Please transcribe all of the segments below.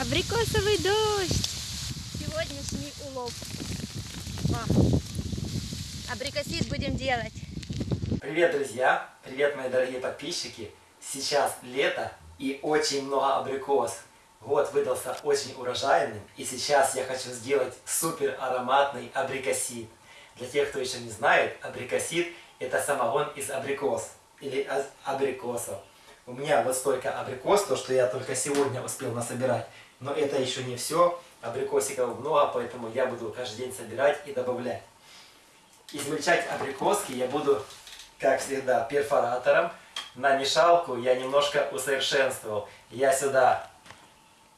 Абрикосовый дождь. Сегодняшний улов. Абрикосит будем делать. Привет, друзья! Привет, мои дорогие подписчики! Сейчас лето и очень много абрикос. Год выдался очень урожайным, и сейчас я хочу сделать супер ароматный абрикосит. Для тех, кто еще не знает, абрикосит это самогон из абрикос или абрикосов. У меня вот столько абрикос, то что я только сегодня успел насобирать. Но это еще не все. Абрикосиков много, поэтому я буду каждый день собирать и добавлять. Измельчать абрикоски я буду, как всегда, перфоратором. На мешалку я немножко усовершенствовал. Я сюда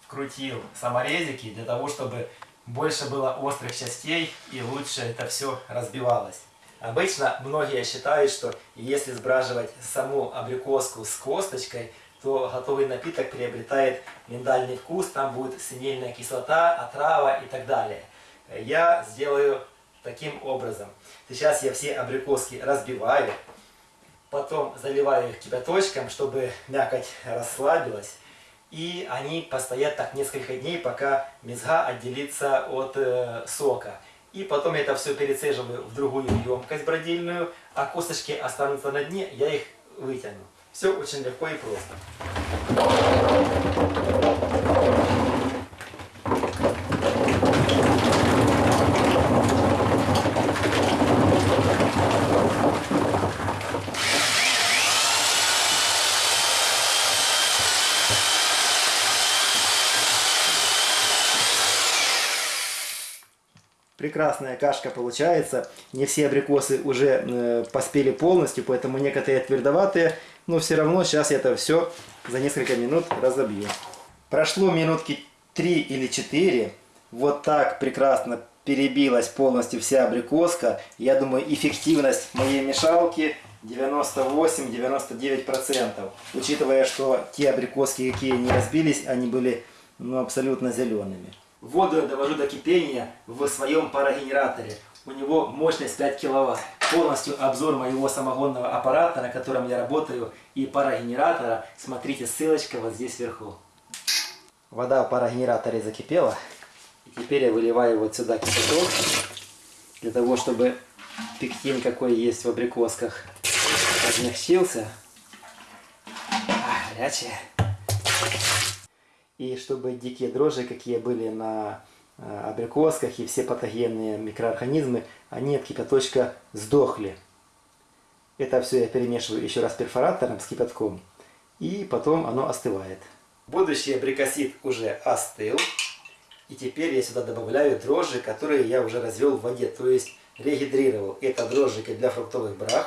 вкрутил саморезики для того, чтобы больше было острых частей и лучше это все разбивалось. Обычно многие считают, что если сбраживать саму абрикоску с косточкой, то готовый напиток приобретает миндальный вкус, там будет синильная кислота, отрава и так далее. Я сделаю таким образом. Сейчас я все абрикоски разбиваю, потом заливаю их кипяточком, чтобы мякоть расслабилась. И они постоят так несколько дней, пока мезга отделится от э, сока. И потом это все перецеживаю в другую емкость бродильную, а косточки останутся на дне, я их вытяну. Все очень легко и просто. прекрасная кашка получается. Не все абрикосы уже э, поспели полностью, поэтому некоторые твердоватые. Но все равно сейчас я это все за несколько минут разобью. Прошло минутки 3 или 4. Вот так прекрасно перебилась полностью вся абрикоска. Я думаю, эффективность моей мешалки 98-99%. Учитывая, что те абрикоски, какие не разбились, они были ну, абсолютно зелеными. Воду я довожу до кипения в своем парогенераторе. У него мощность 5 киловатт. Полностью обзор моего самогонного аппарата, на котором я работаю, и парогенератора, смотрите, ссылочка вот здесь вверху. Вода в парогенераторе закипела. И теперь я выливаю вот сюда кипяток, для того, чтобы пектин, какой есть в абрикосках, размягчился. А, горячая. И чтобы дикие дрожжи, какие были на абрикосках и все патогенные микроорганизмы, они от кипяточка сдохли. Это все я перемешиваю еще раз перфоратором с кипятком. И потом оно остывает. Будущий абрикосит уже остыл. И теперь я сюда добавляю дрожжи, которые я уже развел в воде. То есть регидрировал. Это дрожжики для фруктовых брах.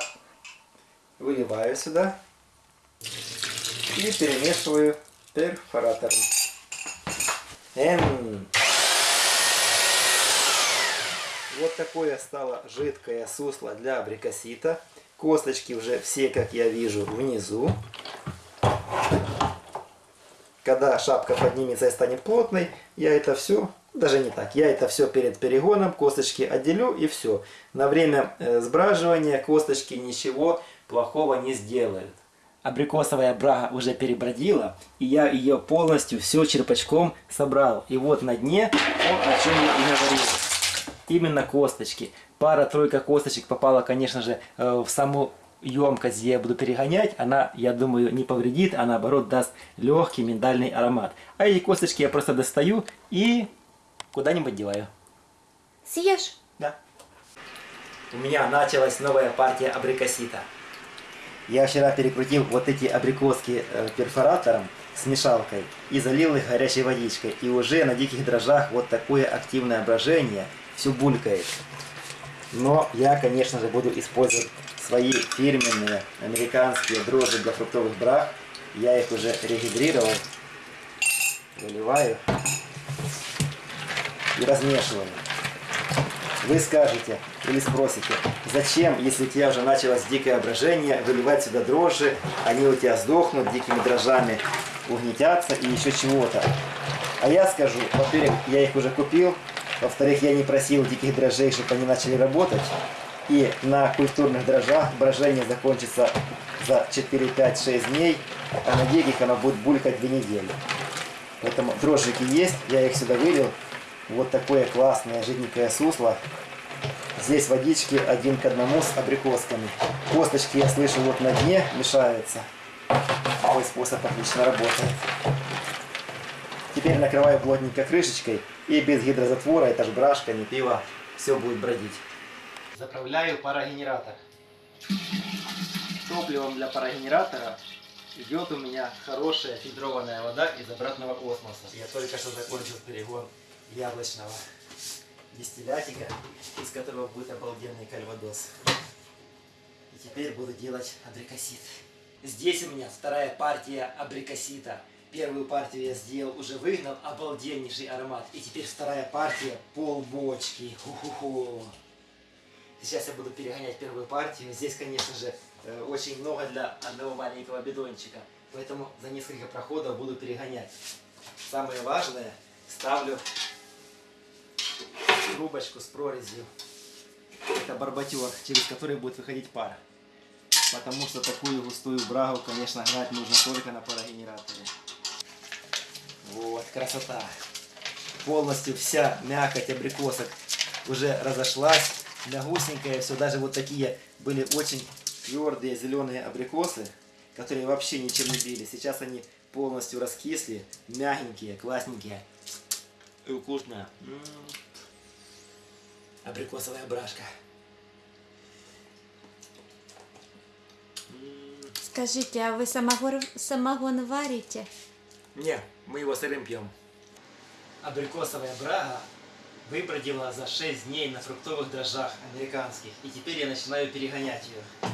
Выливаю сюда. И перемешиваю перфоратором. Эм. Вот такое стало жидкое сусло для абрикосита. Косточки уже все, как я вижу, внизу. Когда шапка поднимется и станет плотной, я это все, даже не так, я это все перед перегоном, косточки отделю и все. На время э, сбраживания косточки ничего плохого не сделают абрикосовая брага уже перебродила, и я ее полностью все черпачком собрал. И вот на дне то, о чем я и говорил. Именно косточки. Пара-тройка косточек попала, конечно же, э, в саму емкость, где я буду перегонять. Она, я думаю, не повредит, а наоборот даст легкий миндальный аромат. А эти косточки я просто достаю и куда-нибудь деваю. Съешь? Да. У меня началась новая партия абрикосита. Я вчера перекрутил вот эти абрикоски э, перфоратором с мешалкой и залил их горячей водичкой. И уже на диких дрожжах вот такое активное брожение, все булькает. Но я, конечно же, буду использовать свои фирменные американские дрожжи для фруктовых брах. Я их уже регидрировал. Выливаю и размешиваю. Вы скажете или спросите, зачем, если у тебя уже началось дикое брожение, выливать сюда дрожжи, они у тебя сдохнут дикими дрожжами, угнетятся и еще чего-то. А я скажу, во-первых, я их уже купил, во-вторых, я не просил диких дрожжей, чтобы они начали работать, и на культурных дрожжах брожение закончится за 4, 5, 6 дней, а на диких оно будет булькать 2 недели. Поэтому дрожжики есть, я их сюда вылил. Вот такое классное жиденькое сусло. Здесь водички один к одному с абрикосками. Косточки, я слышу, вот на дне мешаются. Такой способ отлично работает. Теперь накрываю плотненько крышечкой и без гидрозатвора, это ж брашка, не пиво, все будет бродить. Заправляю парогенератор. Топливом для парогенератора идет у меня хорошая фильтрованная вода из обратного космоса. Я только что закончил перегон яблочного дистиллятика, из которого будет обалденный кальвадос. И теперь буду делать абрикосит. Здесь у меня вторая партия абрикосита. Первую партию я сделал, уже выгнал, обалденнейший аромат. И теперь вторая партия, полбочки. Ху-ху-ху. Сейчас я буду перегонять первую партию. Здесь, конечно же, э, очень много для одного маленького бидончика. Поэтому за несколько проходов буду перегонять. Самое важное, ставлю трубочку с прорезью. Это барбатер, через который будет выходить пар. Потому что такую густую брагу, конечно, гнать нужно только на парогенераторе. Вот, красота. Полностью вся мякоть абрикосок уже разошлась. Мягусенькая все. Даже вот такие были очень твердые зеленые абрикосы, которые вообще ничем не били. Сейчас они полностью раскисли, мягенькие, классненькие. И вкусная. М. Абрикосовая брашка. М. Скажите, а вы самогон, самогон варите? Не, мы его сырым пьем. Абрикосовая брага выбродила за 6 дней на фруктовых дрожжах американских. И теперь я начинаю перегонять ее.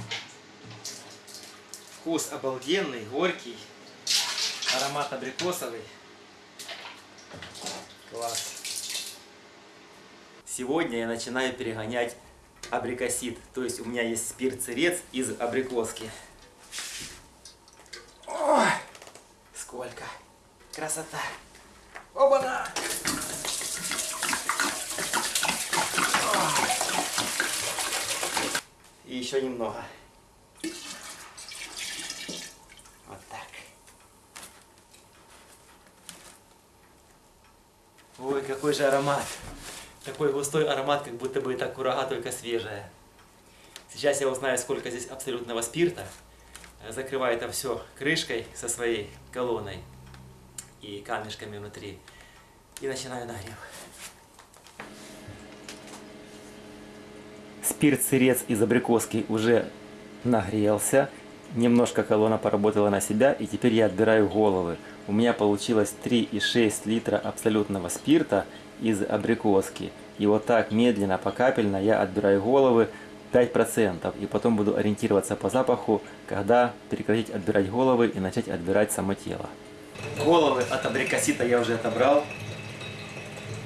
Вкус обалденный, горький. Аромат абрикосовый. Класс. Сегодня я начинаю перегонять абрикосит. То есть у меня есть спирт-сырец из абрикоски. Ой, сколько красота. Оба-на! И еще немного. Вот так. Ой, какой же аромат. Такой густой аромат, как будто бы это курага, только свежая. Сейчас я узнаю, сколько здесь абсолютного спирта. Закрываю это все крышкой со своей колонной и камешками внутри. И начинаю нагрев. Спирт-сырец из абрикоски уже нагрелся. Немножко колонна поработала на себя. И теперь я отбираю головы. У меня получилось 3,6 литра абсолютного спирта из абрикоски. И вот так медленно, покапельно я отбираю головы 5%. И потом буду ориентироваться по запаху, когда прекратить отбирать головы и начать отбирать само тело. Головы от абрикосита я уже отобрал.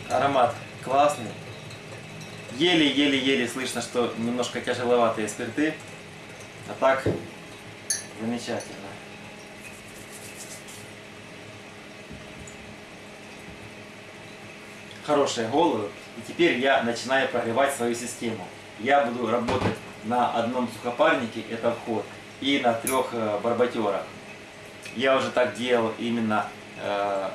Аромат классный. Еле-еле-еле слышно, что немножко тяжеловатые спирты. А так, замечательно. Хорошие головы. И теперь я начинаю прогревать свою систему. Я буду работать на одном сухопарнике, это вход, и на трех э, барбатерах. Я уже так делал именно э,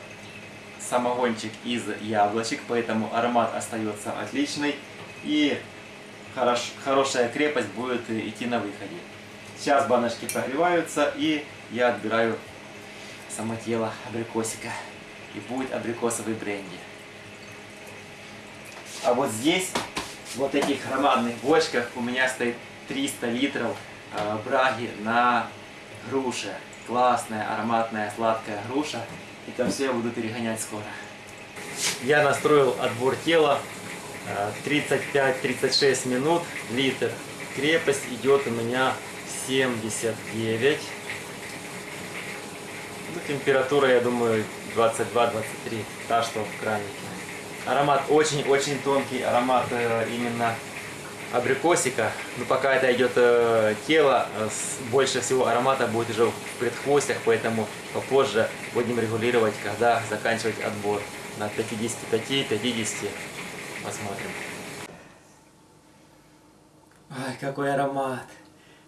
самогончик из яблочек, поэтому аромат остается отличный и хорош, хорошая крепость будет идти на выходе. Сейчас баночки прогреваются и я отбираю само тело абрикосика и будет абрикосовый бренди. А вот здесь, вот этих громадных бочках у меня стоит 300 литров э, браги на груше. Классная, ароматная, сладкая груша. Это все я буду перегонять скоро. Я настроил отбор тела. э, 35-36 минут, литр. Крепость идет у меня 79. Ну, температура, я думаю, 22-23, та, что в кранике. Аромат очень-очень тонкий, аромат э, именно абрикосика. Но пока это идет э, тело, э, больше всего аромата будет уже в предхвостях, поэтому попозже будем регулировать, когда заканчивать отбор. На 55-50 посмотрим. Ай, какой аромат!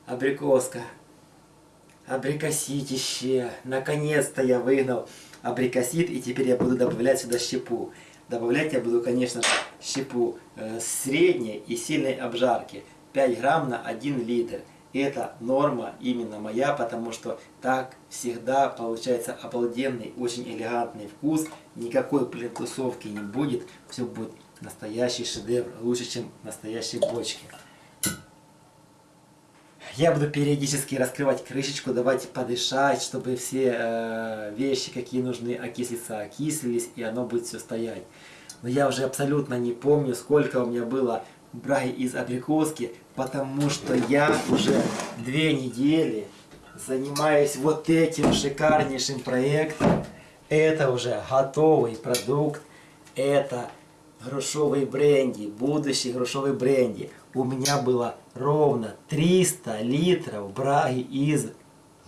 Абрикоска. Абрикоситище. Наконец-то я выгнал абрикосит, и теперь я буду добавлять сюда щепу. Добавлять я буду, конечно, щепу э, средней и сильной обжарки. 5 грамм на 1 литр. И это норма именно моя, потому что так всегда получается обалденный, очень элегантный вкус. Никакой плинтусовки не будет. Все будет настоящий шедевр, лучше, чем в настоящей бочке. Я буду периодически раскрывать крышечку, давать подышать, чтобы все э, вещи, какие нужны окислиться, окислились, и оно будет все стоять. Но я уже абсолютно не помню, сколько у меня было браги из абрикоски, потому что я уже две недели занимаюсь вот этим шикарнейшим проектом. Это уже готовый продукт, это грушовый бренди, будущий грушовый бренди. У меня было ровно 300 литров браги из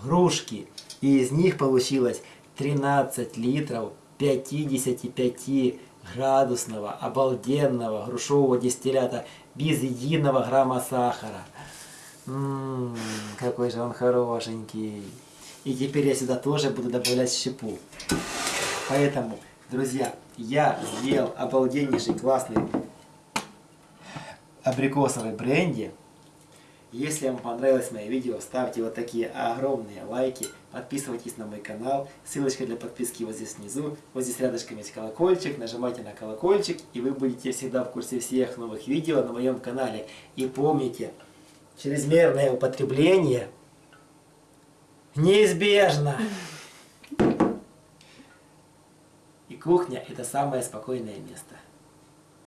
грушки. И из них получилось 13 литров 55 градусного обалденного грушевого дистиллята без единого грамма сахара. Ммм, какой же он хорошенький. И теперь я сюда тоже буду добавлять щепу. Поэтому, друзья, я сделал обалденнейший классный абрикосовый бренди. Если вам понравилось мое видео, ставьте вот такие огромные лайки, подписывайтесь на мой канал, ссылочка для подписки вот здесь внизу, вот здесь рядышком есть колокольчик, нажимайте на колокольчик, и вы будете всегда в курсе всех новых видео на моем канале. И помните, чрезмерное употребление неизбежно. И кухня это самое спокойное место.